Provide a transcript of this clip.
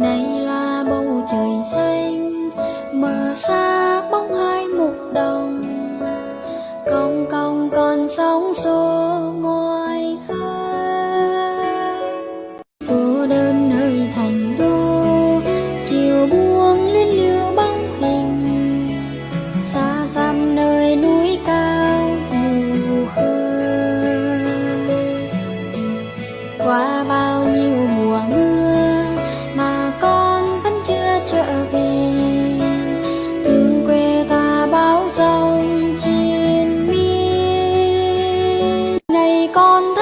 này là bầu trời xanh mờ xa bóng hai mục đồng. Cong công con sóng xô ngoài khơi. Cô đơn nơi thành đô, chiều buông luyến lưu băng hình. Xa xăm nơi núi cao mù khơi. Qua bao con